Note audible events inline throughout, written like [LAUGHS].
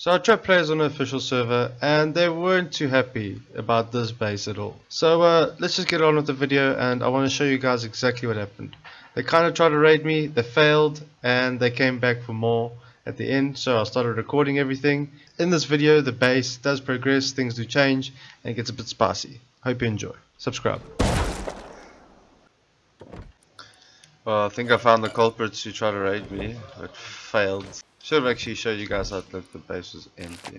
So I tried players on the official server and they weren't too happy about this base at all. So uh, let's just get on with the video and I want to show you guys exactly what happened. They kind of tried to raid me, they failed and they came back for more at the end so I started recording everything. In this video the base does progress, things do change and it gets a bit spicy. Hope you enjoy. Subscribe. Well I think I found the culprits who tried to raid me but failed. Should have actually showed you guys the, the base was empty.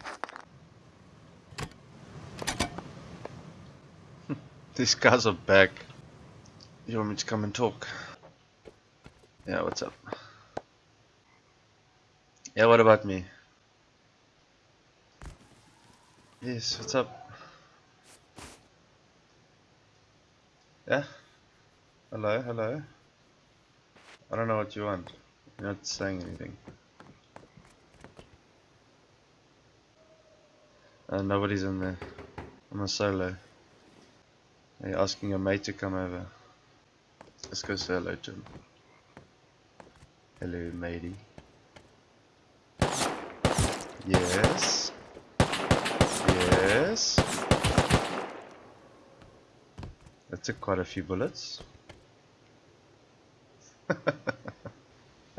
[LAUGHS] These guys are back. You want me to come and talk? Yeah, what's up? Yeah, what about me? Yes, what's up? Yeah? Hello, hello? I don't know what you want. You're not saying anything. Uh, nobody's in there. I'm a solo. Are you asking your mate to come over? Let's go say hello to him. Hello, matey. Yes. Yes. That took quite a few bullets. [LAUGHS]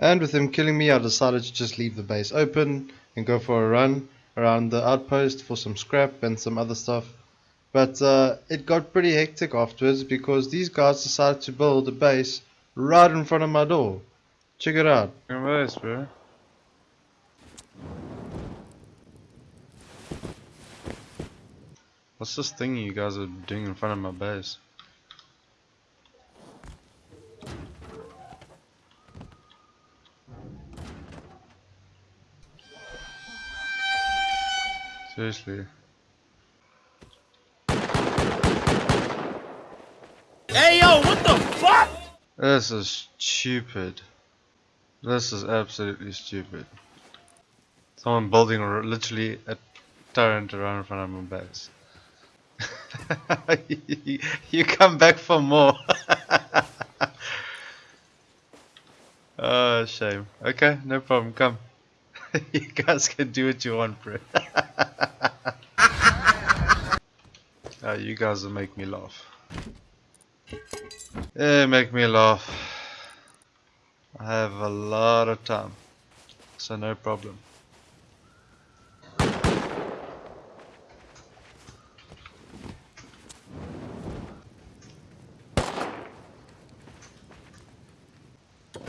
and with him killing me, I decided to just leave the base open and go for a run around the outpost for some scrap and some other stuff. But uh, it got pretty hectic afterwards because these guys decided to build a base right in front of my door. Check it out. Nice, bro. What's this thing you guys are doing in front of my base? Seriously. Hey yo, what the fuck? This is stupid. This is absolutely stupid. Someone building literally a turret around in front of my base. [LAUGHS] you come back for more. [LAUGHS] oh, shame. Okay, no problem. Come. [LAUGHS] you guys can do what you want, bro. Uh, you guys will make me laugh. Yeah, make me laugh. I have a lot of time. So no problem. I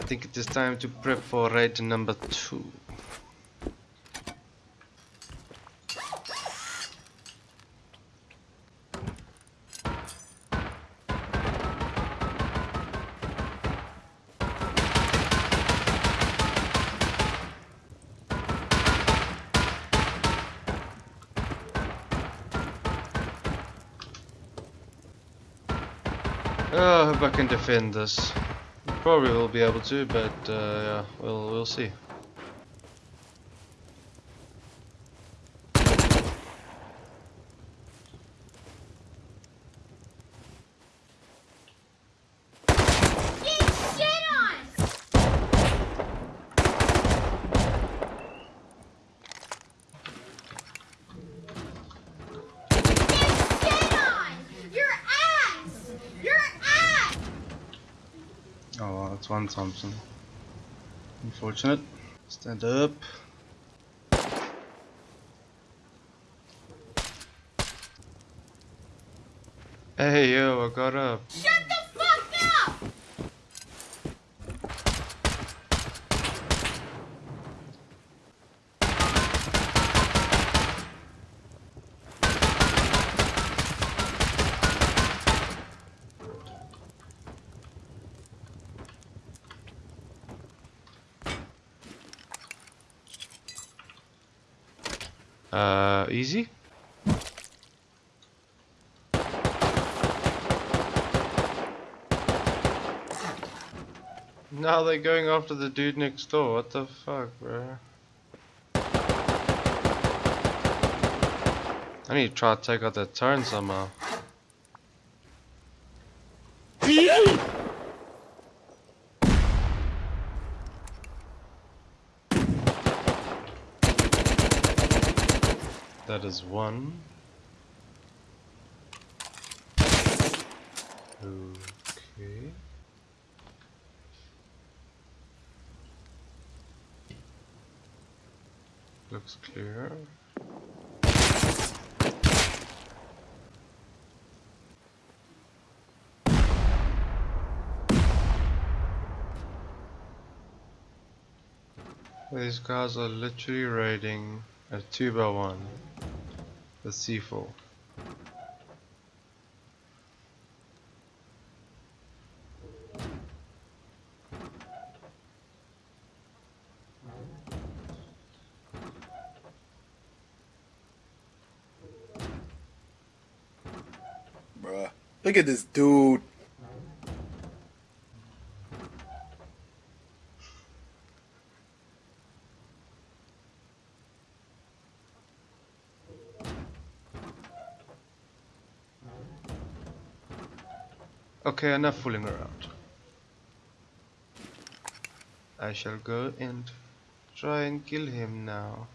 think it is time to prep for raid number 2. Uh, I hope I can defend this. Probably will be able to, but uh, yeah, we'll we'll see. That's one Thompson. Unfortunate. Stand up. Hey yo, I got up. Shut the fuck up! Uh, easy? Now they're going after the dude next door. What the fuck, bro? I need to try to take out that turn somehow. That is one. Okay. Looks clear. These guys are literally raiding a 2 by one the C4. Bruh. Look at this dude. Okay, enough fooling around. I shall go and try and kill him now.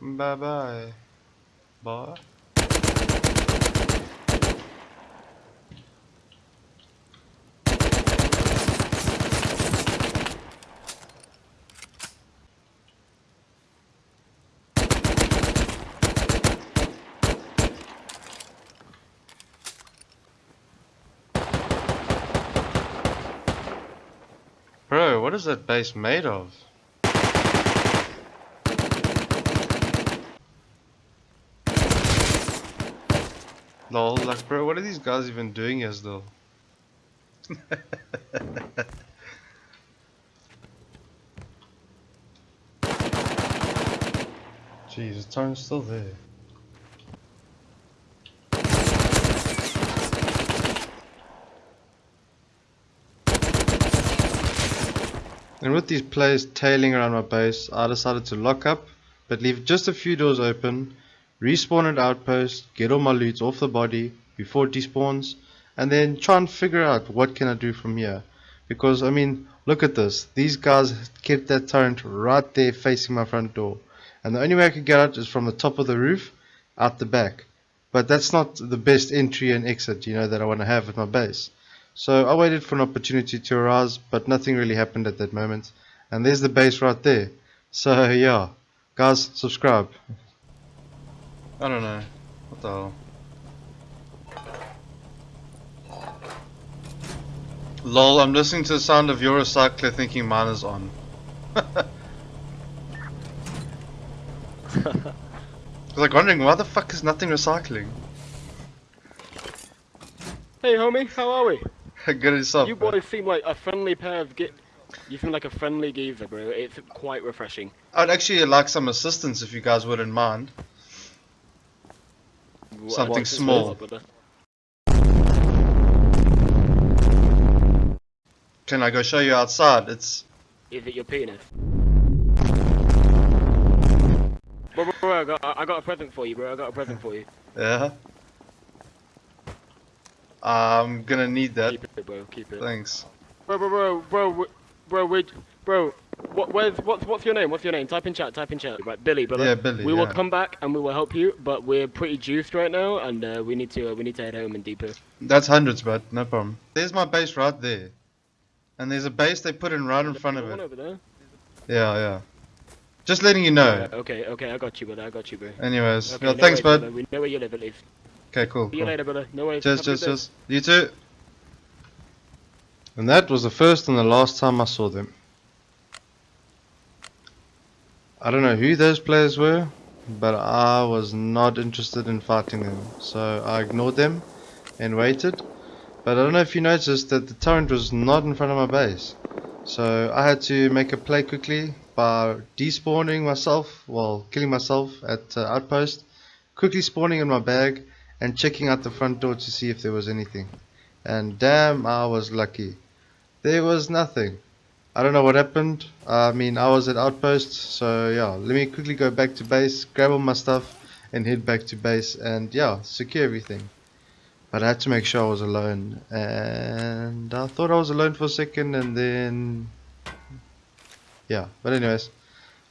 Bye bye. Bye. Bro, what is that base made of? Lol, like bro, what are these guys even doing here though? Jeez, the time's still there. And with these players tailing around my base, I decided to lock up, but leave just a few doors open, respawn at outpost, get all my loot off the body before it despawns, and then try and figure out what can I do from here. Because, I mean, look at this. These guys kept that turret right there facing my front door. And the only way I could get out is from the top of the roof, out the back. But that's not the best entry and exit, you know, that I want to have at my base. So I waited for an opportunity to arise, but nothing really happened at that moment. And there's the base right there. So yeah, guys, subscribe. I don't know. What the hell? Lol, I'm listening to the sound of your recycler thinking mine is on. I was [LAUGHS] like wondering why the fuck is nothing recycling? Hey homie, how are we? [LAUGHS] Good yourself. You boys seem like a friendly pair of ge- You seem like a friendly geezer, bro. It's quite refreshing. I'd actually like some assistance if you guys wouldn't mind. Something small. Can I go show you outside? It's Is it your penis? Bro, bro, bro, I got, I got a present for you, bro. I got a present for you. [LAUGHS] yeah. I'm gonna need that. Keep it, bro. Keep it. Thanks. Bro, bro, bro, bro, bro, bro, wait, bro. What, where's, what's, what's your name? What's your name? Type in chat. Type in chat. Right, Billy, brother. Yeah, Billy, We will come back and we will help you, but we're pretty juiced right now, and uh, we need to, uh, we need to head home and deeper. That's hundreds, but no problem. There's my base right there. And there's a base they put in right in front of One it. over there. Yeah, yeah. Just letting you know. Right, okay, okay, I got you, brother. I got you, bro. Anyways, Okay, yeah, no thanks, worries, bud. We know where you live at least. Okay, cool. See you later, brother. No worries. Cheers, Have a good cheers, cheers. You too. And that was the first and the last time I saw them. I don't know who those players were, but I was not interested in fighting them. So I ignored them and waited. But I don't know if you noticed that the turret was not in front of my base. So I had to make a play quickly by despawning myself, well, killing myself at uh, outpost, quickly spawning in my bag, and checking out the front door to see if there was anything. And damn, I was lucky. There was nothing. I don't know what happened. I mean, I was at outpost, so yeah. Let me quickly go back to base, grab all my stuff, and head back to base, and yeah, secure everything. But I had to make sure I was alone, and I thought I was alone for a second, and then yeah. But anyways,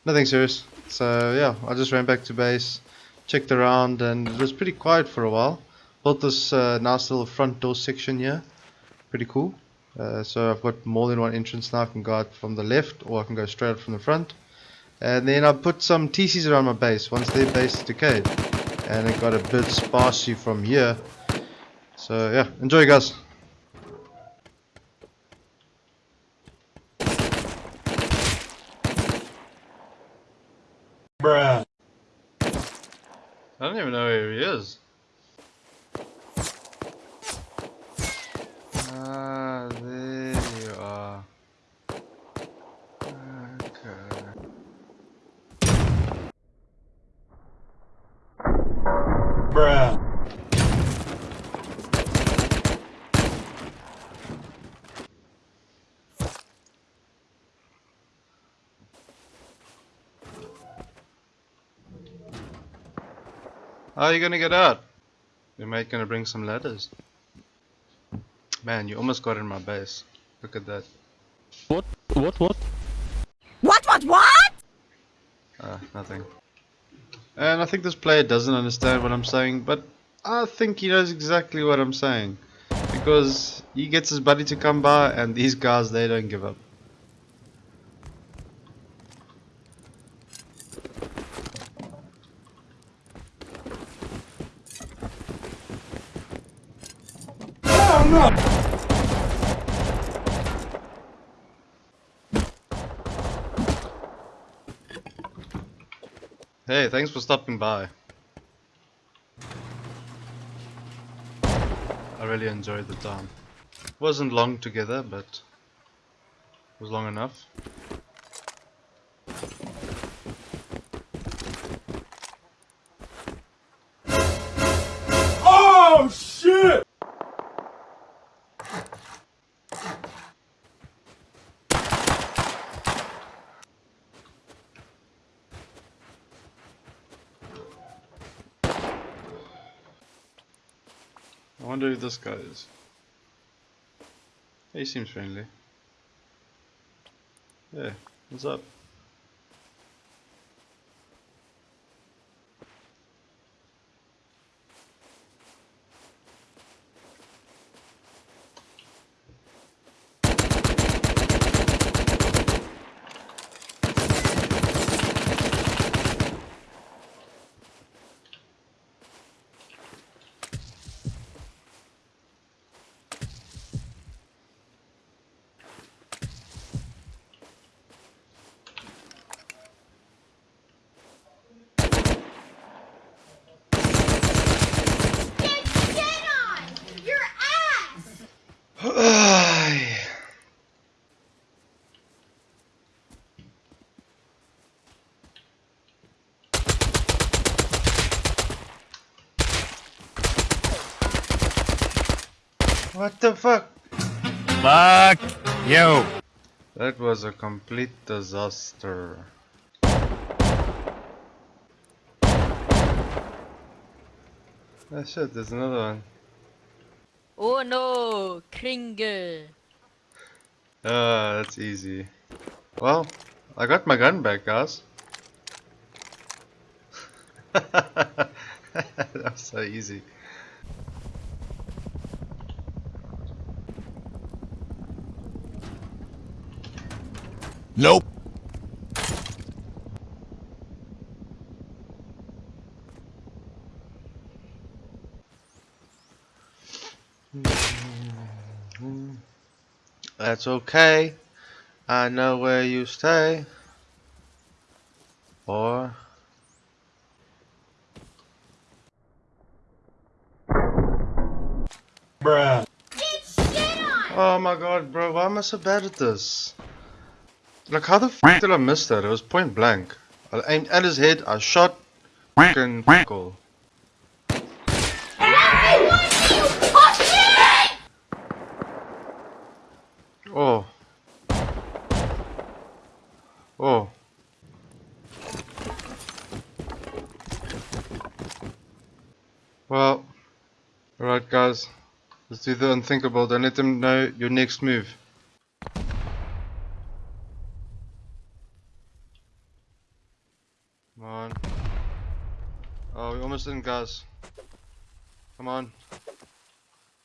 nothing serious. So yeah, I just ran back to base, checked around, and it was pretty quiet for a while. Built this uh, nice little front door section here, pretty cool. Uh, so I've got more than one entrance now. I can go out from the left, or I can go straight out from the front. And then I put some TCs around my base once their base decayed, and it got a bit sparsy from here. So yeah, enjoy guys. Bruh. I don't even know where he is. Ah, there you are. Okay. Bruh. How are you gonna get out? Your mate gonna bring some ladders. Man, you almost got in my base. Look at that. What? What? What? What, what, what? Ah, nothing. And I think this player doesn't understand what I'm saying, but I think he knows exactly what I'm saying. Because he gets his buddy to come by, and these guys, they don't give up. Hey, thanks for stopping by. I really enjoyed the time. Wasn't long together, but was long enough. Who this guy is. He seems friendly. Yeah, what's up? What the fuck? Fuck you! That was a complete disaster. Oh shit, there's another one. Oh no, Kringle. Ah, that's easy. Well, I got my gun back, guys. [LAUGHS] that was so easy. Nope. That's okay. I know where you stay. Or Bruh. Get shit on! Oh my god, bro, why am I so bad at this? Like, how the f did I miss that? It was point blank. I aimed at his head, I shot, fucking. Everyone! Oh. Oh. Well, alright guys, let's do the unthinkable. Don't let them know your next move. Oh, we in, guys. Come on.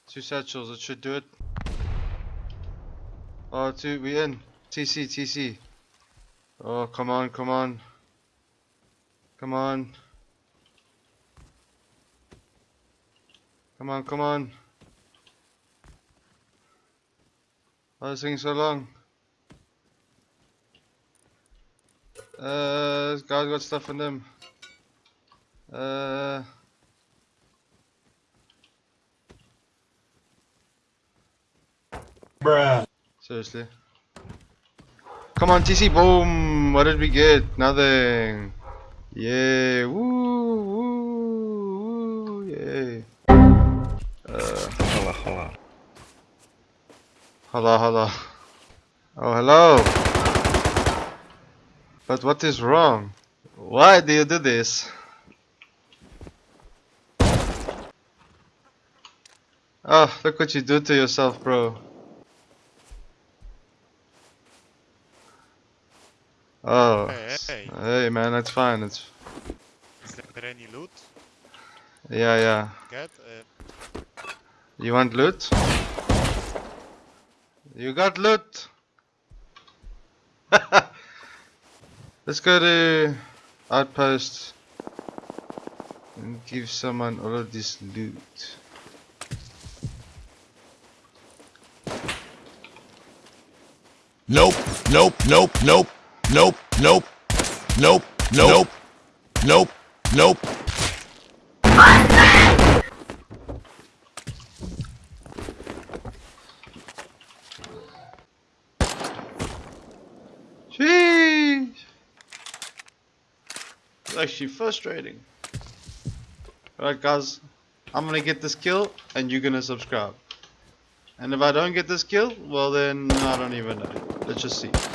Two satchels, it should do it. Oh, two, we in. TC, TC. Oh, come on, come on. Come on. Come on, come on. Why is this taking so long? Uh, guy's got stuff in them. Uh. Bruh. Seriously. Come on, TC, boom! What did we get? Nothing. Yeah, woo, woo, woo, yay. Uh, hello, holla. hello, hello. Oh, hello. But what is wrong? Why do you do this? Oh, look what you do to yourself, bro. Oh, Hey, hey. hey man, that's fine. It's Is there any loot? yeah, yeah. Get? Uh, You want loot? You got loot. [LAUGHS] Let's go to outpost and give someone all of this loot. Nope, nope, nope, nope, nope, nope, nope, nope, nope, nope. Sheesh. It's actually frustrating. Alright guys, I'm gonna get this kill and you're gonna subscribe. And if I don't get this kill, well then I don't even know. Let's just see.